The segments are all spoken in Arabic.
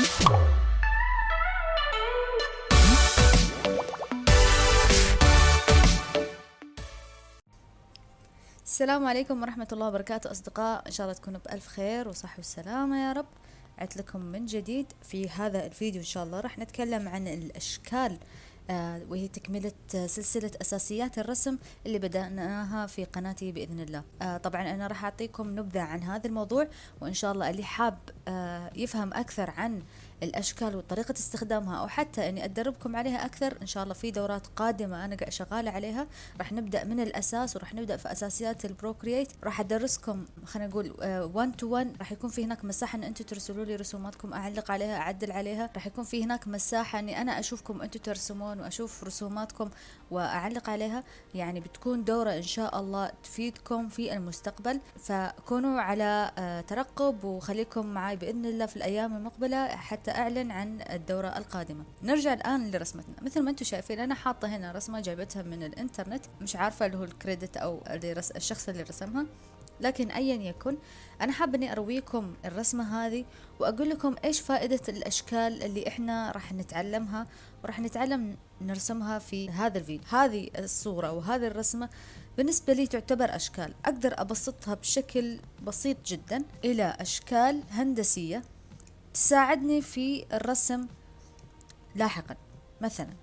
السلام عليكم ورحمة الله وبركاته أصدقاء. إن شاء الله تكونوا بألف خير وصحة والسلامة يا رب. عدت لكم من جديد في هذا الفيديو إن شاء الله. راح نتكلم عن الأشكال وهي تكملة سلسلة أساسيات الرسم اللي بدأناها في قناتي بإذن الله. آه طبعا أنا راح أعطيكم نبذة عن هذا الموضوع وإن شاء الله اللي حاب آه يفهم أكثر عن الأشكال وطريقة استخدامها أو حتى إني أدربكم عليها أكثر. إن شاء الله في دورات قادمة أنا قاعد شغالة عليها. راح نبدأ من الأساس وراح نبدأ في أساسيات ال Procreate راح أدرسكم خلينا نقول 1 to 1 راح يكون في هناك مساحة إن أنتم ترسلوا لي رسوماتكم أعلق عليها أعدل عليها. راح يكون في هناك مساحة إني أنا أشوفكم أنتم ترسمون وأشوف رسوماتكم وأعلق عليها. يعني بتكون دورة إن شاء الله تفيدكم في المستقبل. فكونوا على آه، ترقب وخليكم معي بإذن الله في الأيام المقبلة. حتى أعلن عن الدورة القادمة. نرجع الآن لرسمتنا. مثل ما أنتم شايفين أنا حاطة هنا رسمة جايبتها من الإنترنت. مش عارفة اللي هو الكريدت أو الشخص اللي رسمها لكن ايا يكن أنا حابة إني أرويكم الرسمة هذه وأقول لكم إيش فائدة الأشكال اللي إحنا راح نتعلمها وراح نتعلم نرسمها في هذا الفيديو. هذه الصورة وهذه الرسمة بالنسبة لي تعتبر أشكال. أقدر أبسطها بشكل بسيط جدا إلى أشكال هندسية. تساعدني في الرسم لاحقا. مثلا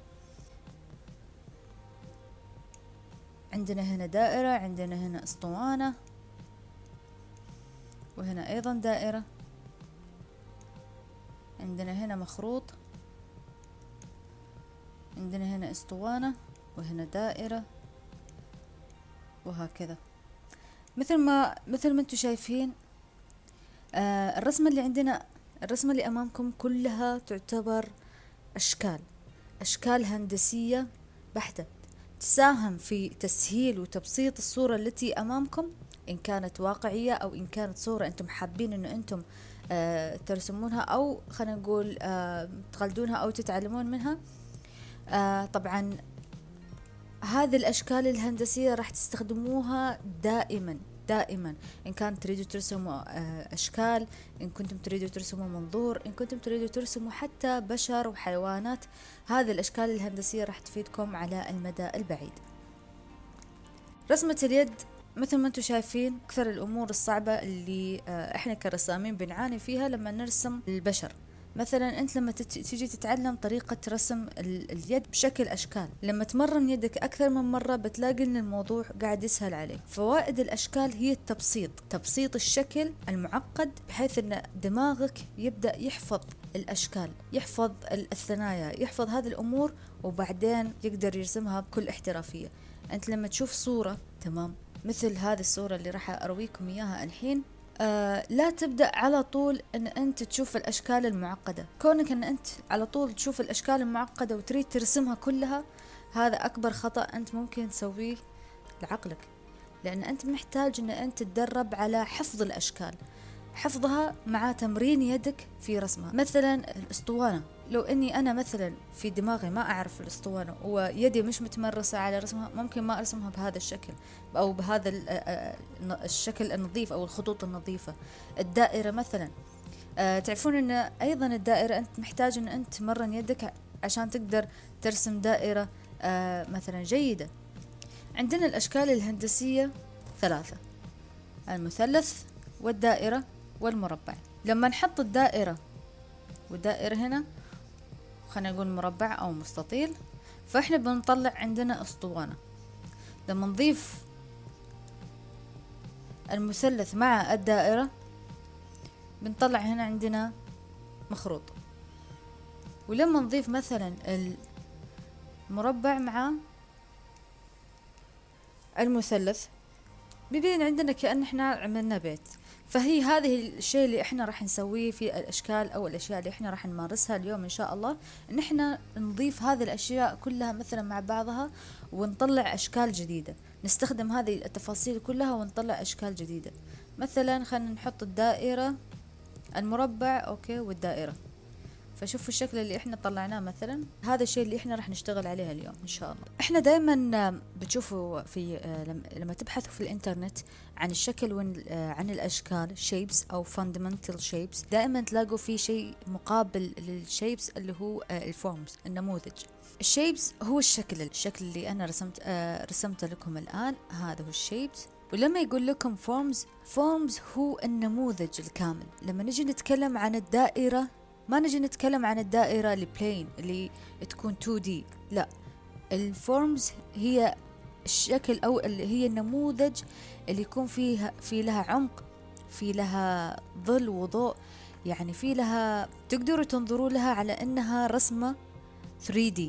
عندنا هنا دائرة عندنا هنا أسطوانة وهنا أيضا دائرة. عندنا هنا مخروط عندنا هنا أسطوانة وهنا دائرة وهكذا. مثل ما مثل ما أنتم شايفين آه الرسمة اللي عندنا الرسمة اللي أمامكم كلها تعتبر أشكال أشكال هندسية بحتة تساهم في تسهيل وتبسيط الصورة التي أمامكم إن كانت واقعية أو إن كانت صورة أنتم حابين أنه أنتم آه ترسمونها أو خلينا نقول آه تقلدونها أو تتعلمون منها. آه طبعا هذه الأشكال الهندسية راح تستخدموها دائما. دائما. إن كان تريدوا ترسموا آه، أشكال إن كنتم تريدوا ترسموا منظور إن كنتم تريدوا ترسموا حتى بشر وحيوانات هذه الأشكال الهندسية راح تفيدكم على المدى البعيد. رسمة اليد مثل ما أنتم شايفين أكثر الأمور الصعبة اللي آه، إحنا كرسامين بنعاني فيها لما نرسم البشر. مثلا أنت لما تيجي تتعلم طريقة رسم اليد بشكل أشكال لما تمرن يدك أكثر من مرة بتلاقي إن الموضوع قاعد يسهل عليك. فوائد الأشكال هي التبسيط تبسيط الشكل المعقد بحيث إن دماغك يبدأ يحفظ الأشكال يحفظ الثنايا يحفظ هذه الأمور وبعدين يقدر يرسمها بكل احترافية. أنت لما تشوف صورة تمام مثل هذه الصورة اللي راح أرويكم إياها الحين آه لا تبدأ على طول إن أنت تشوف الأشكال المعقدة. كونك إن أنت على طول تشوف الأشكال المعقدة وتريد ترسمها كلها هذا أكبر خطأ أنت ممكن تسويه لعقلك. لأن أنت محتاج إن أنت تدرب على حفظ الأشكال. حفظها مع تمرين يدك في رسمها. مثلا الأسطوانة. لو إني أنا مثلا في دماغي ما أعرف الأسطوانة ويدي مش متمرسة على رسمها ممكن ما أرسمها بهذا الشكل أو بهذا الشكل النظيف أو الخطوط النظيفة. الدائرة مثلا. أه تعرفون إن أيضا الدائرة أنت محتاج إن أنت تمرن يدك عشان تقدر ترسم دائرة أه مثلا جيدة. عندنا الأشكال الهندسية ثلاثة. المثلث والدائرة. والمربع. لما نحط الدائرة والدائرة هنا خلينا نقول مربع أو مستطيل فإحنا بنطلع عندنا أسطوانة. لما نضيف المثلث مع الدائرة بنطلع هنا عندنا مخروط. ولما نضيف مثلا المربع مع المثلث بيبين عندنا كأن إحنا عملنا بيت. فهي هذه الشيء اللي إحنا راح نسويه في الأشكال أو الأشياء اللي إحنا راح نمارسها اليوم إن شاء الله. إن إحنا نضيف هذه الأشياء كلها مثلا مع بعضها ونطلع أشكال جديدة. نستخدم هذه التفاصيل كلها ونطلع أشكال جديدة. مثلا خلينا نحط الدائرة المربع أوكي والدائرة. فشوفوا الشكل اللي إحنا طلعناه مثلا. هذا الشيء اللي إحنا راح نشتغل عليه اليوم إن شاء الله. إحنا دائما بتشوفوا في لما تبحثوا في الإنترنت عن الشكل عن الأشكال shapes أو fundamental shapes دائما تلاقوا في شيء مقابل لل shapes اللي هو ال forms النموذج. ال shapes هو الشكل الشكل اللي أنا رسمت رسمته لكم الآن. هذا هو ال shapes ولما يقول لكم forms forms هو النموذج الكامل. لما نجي نتكلم عن الدائرة ما نجي نتكلم عن الدائرة البلين اللي تكون 2D لا. الفورمز هي الشكل أو اللي هي النموذج اللي يكون فيها في لها عمق في لها ظل وضوء. يعني في لها تقدروا تنظروا لها على إنها رسمة 3D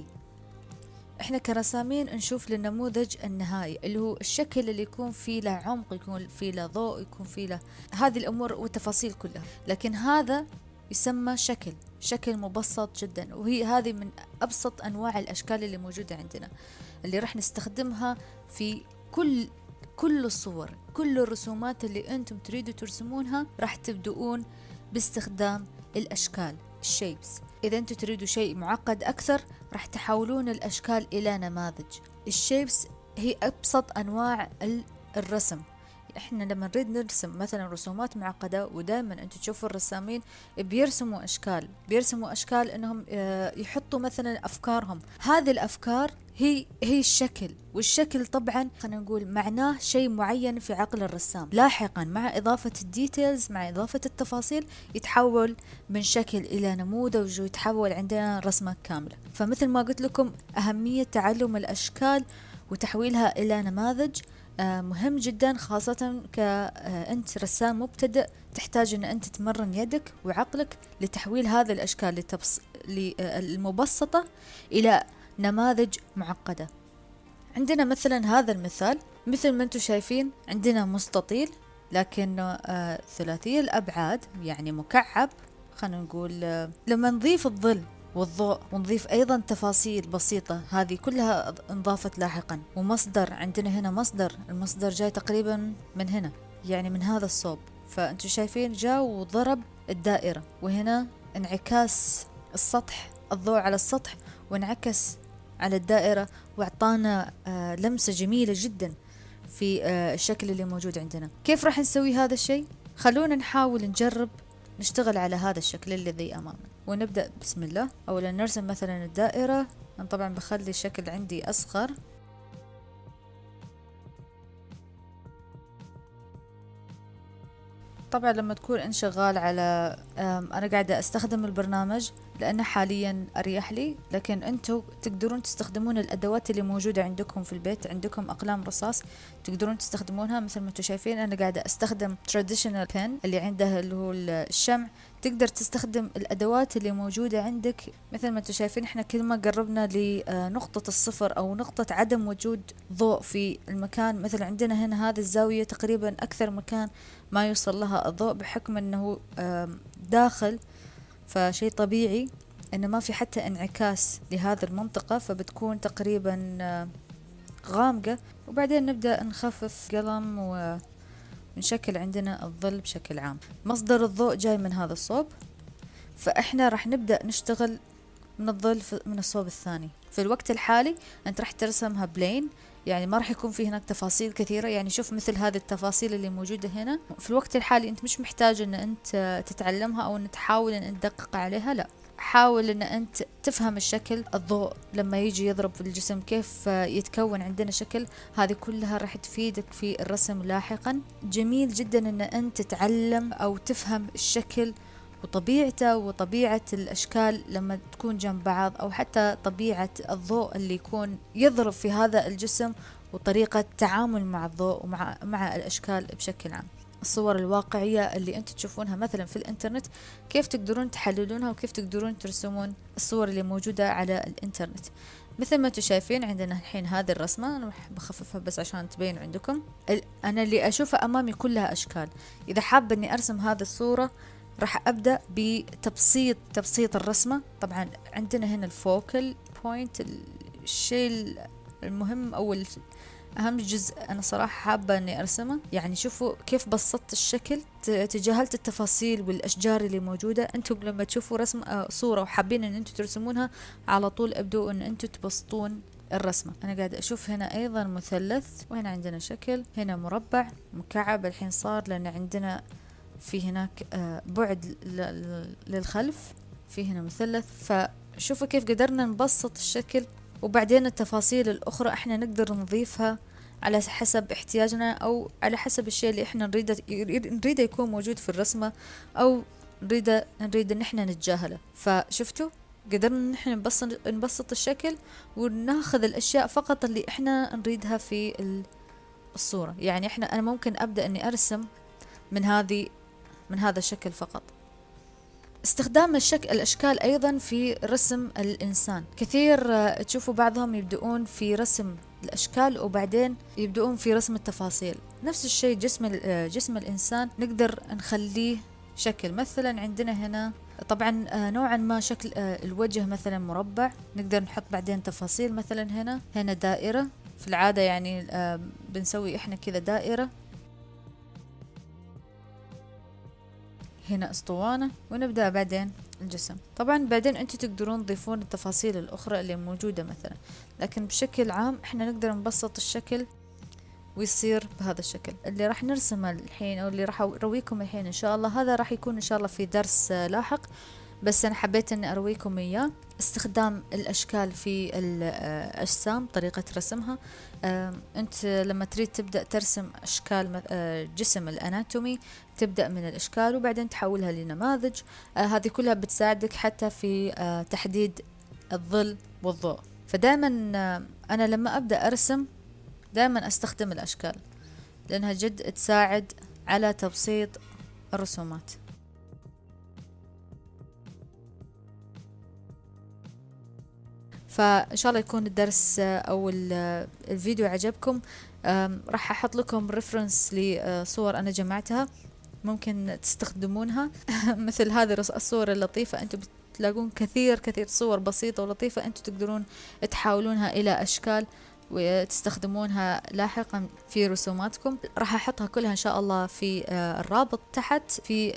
إحنا كرسامين نشوف للنموذج النهائي اللي هو الشكل اللي يكون فيه له عمق يكون فيه له ضوء يكون فيه له هذه الأمور والتفاصيل كلها. لكن هذا يسمى شكل شكل مبسط جدا وهي هذه من أبسط أنواع الأشكال اللي موجودة عندنا اللي راح نستخدمها في كل كل الصور كل الرسومات اللي أنتم تريدوا ترسمونها راح تبدؤون باستخدام الأشكال الشيبس إذا أنتم تريدوا شيء معقد أكثر راح تحولون الأشكال إلى نماذج. الشيبس هي أبسط أنواع الرسم. إحنا لما نريد نرسم مثلا رسومات معقدة ودائما أنتم تشوفوا الرسامين بيرسموا أشكال بيرسموا أشكال إنهم آه، يحطوا مثلا أفكارهم. هذه الأفكار هي هي الشكل والشكل طبعا خلينا نقول معناه شيء معين في عقل الرسام. لاحقا مع إضافة الديتيلز مع إضافة التفاصيل يتحول من شكل إلى نموذج ويتحول عندنا رسمة كاملة. فمثل ما قلت لكم أهمية تعلم الأشكال وتحويلها إلى نماذج. مهم جدا خاصة كأنت رسام مبتدئ تحتاج أن أنت تمرن يدك وعقلك لتحويل هذه الأشكال لتبص... المبسطة إلى نماذج معقدة. عندنا مثلا هذا المثال مثل ما أنتم شايفين عندنا مستطيل لكن آه ثلاثي الأبعاد يعني مكعب خلينا نقول آه لما نضيف الظل والضوء ونضيف أيضا تفاصيل بسيطة. هذه كلها انضافت لاحقا. ومصدر عندنا هنا مصدر. المصدر جاي تقريبا من هنا يعني من هذا الصوب. فأنتم شايفين جاء وضرب الدائرة. وهنا انعكاس السطح الضوء على السطح وانعكس على الدائرة. وأعطانا آه لمسة جميلة جدا في آه الشكل اللي موجود عندنا. كيف راح نسوي هذا الشيء؟ خلونا نحاول نجرب نشتغل على هذا الشكل الذي أمامنا. ونبدأ. بسم الله. أولا نرسم مثلا الدائرة. طبعا بخلي الشكل عندي أصغر. طبعا لما تكون أنت شغال على أنا قاعدة أستخدم البرنامج لأنه حاليا أريح لي لكن أنتم تقدرون تستخدمون الأدوات اللي موجودة عندكم في البيت عندكم أقلام رصاص تقدرون تستخدمونها. مثل ما أنتم شايفين أنا قاعدة أستخدم traditional pen اللي عنده اللي هو الشمع. تقدر تستخدم الأدوات اللي موجودة عندك. مثل ما أنتم شايفين إحنا كل ما قربنا لنقطة الصفر أو نقطة عدم وجود ضوء في المكان مثل عندنا هنا هذه الزاوية تقريبا أكثر مكان ما يوصل لها الضوء بحكم إنه داخل فشيء طبيعي إنه ما في حتى انعكاس لهذه المنطقة فبتكون تقريبا غامقة. وبعدين نبدأ نخفف قلم ونشكل عندنا الظل بشكل عام. مصدر الضوء جاي من هذا الصوب فإحنا راح نبدأ نشتغل من الظل من الصوب الثاني. في الوقت الحالي أنت راح ترسمها بلين يعني ما راح يكون في هناك تفاصيل كثيرة. يعني شوف مثل هذه التفاصيل اللي موجودة هنا. في الوقت الحالي أنت مش محتاج إن أنت تتعلمها أو إن تحاول أنت تدقق عليها لا. حاول إن أنت تفهم الشكل الضوء لما يجي يضرب في الجسم كيف يتكون عندنا شكل هذه كلها راح تفيدك في الرسم لاحقا. جميل جدا إن أنت تتعلم أو تفهم الشكل وطبيعته وطبيعة الأشكال لما تكون جنب بعض أو حتى طبيعة الضوء اللي يكون يضرب في هذا الجسم وطريقة التعامل مع الضوء ومع مع الأشكال بشكل عام. الصور الواقعية اللي أنتم تشوفونها مثلا في الإنترنت كيف تقدرون تحللونها وكيف تقدرون ترسمون الصور اللي موجودة على الإنترنت؟ مثل ما أنتم شايفين عندنا الحين هذه الرسمة أنا بخففها بس عشان تبين عندكم. أنا اللي أشوفه أمامي كلها أشكال. إذا حابة أني أرسم هذه الصورة راح أبدأ بتبسيط تبسيط الرسمة. طبعا عندنا هنا الفوكل بوينت الشيء المهم أو أهم جزء أنا صراحة حابة إني أرسمه. يعني شوفوا كيف بسطت الشكل تجاهلت التفاصيل والأشجار اللي موجودة. أنتم لما تشوفوا رسم آه، صورة وحابين إن أنتم ترسمونها على طول ابدوا إن أنتم تبسطون الرسمة. أنا قاعد أشوف هنا أيضا مثلث وهنا عندنا شكل هنا مربع مكعب. الحين صار لأن عندنا في هناك آه، بعد للخلف في هنا مثلث. فشوفوا كيف قدرنا نبسط الشكل. وبعدين التفاصيل الأخرى إحنا نقدر نضيفها على حسب احتياجنا أو على حسب الشيء اللي إحنا نريده نريده يكون موجود في الرسمة أو نريده نريد إن إحنا نتجاهله. فشفتوا؟ قدرنا نحن نبسط نبسط الشكل وناخذ الأشياء فقط اللي إحنا نريدها في الصورة. يعني إحنا أنا ممكن أبدأ إني أرسم من هذه من هذا الشكل فقط. استخدام الشك... الأشكال أيضا في رسم الإنسان. كثير آه، تشوفوا بعضهم يبدؤون في رسم الأشكال وبعدين يبدؤون في رسم التفاصيل. نفس الشيء جسم آه، جسم الإنسان نقدر نخليه شكل. مثلا عندنا هنا طبعا آه، نوعا ما شكل الوجه مثلا مربع. نقدر نحط بعدين تفاصيل مثلا هنا. هنا دائرة. في العادة يعني بنسوي إحنا كذا دائرة. هنا أسطوانة ونبدأ بعدين الجسم. طبعا بعدين أنتم تقدرون تضيفون التفاصيل الأخرى اللي موجودة مثلا. لكن بشكل عام إحنا نقدر نبسط الشكل ويصير بهذا الشكل. اللي راح نرسمه الحين أو اللي راح ارويكم الحين إن شاء الله هذا راح يكون إن شاء الله في درس لاحق. بس أنا حبيت أني أرويكم إياه. استخدام الأشكال في الأجسام طريقة رسمها. أنت لما تريد تبدأ ترسم أشكال آه، جسم الأناتومي تبدأ من الأشكال وبعدين تحولها لنماذج. آه، هذه كلها بتساعدك حتى في آه، تحديد الظل والضوء. فدائما أنا لما أبدأ أرسم دائما أستخدم الأشكال لأنها جد تساعد على تبسيط الرسومات. فإن شاء الله يكون الدرس أو الفيديو عجبكم. راح أحط لكم ريفرنس لصور أنا جمعتها. ممكن تستخدمونها. مثل هذه الصور اللطيفة. أنتم بتلاقون كثير كثير صور بسيطة ولطيفة. أنتم تقدرون تحولونها إلى أشكال. وتستخدمونها لاحقا في رسوماتكم. راح أحطها كلها إن شاء الله في آه، الرابط تحت في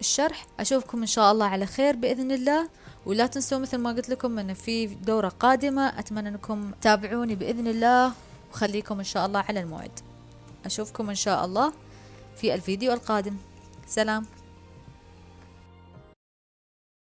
الشرح. أشوفكم إن شاء الله على خير بإذن الله. ولا تنسوا مثل ما قلت لكم إن في دورة قادمة. أتمنى أنكم تتابعوني بإذن الله. وخليكم إن شاء الله على الموعد. أشوفكم إن شاء الله في الفيديو القادم. سلام.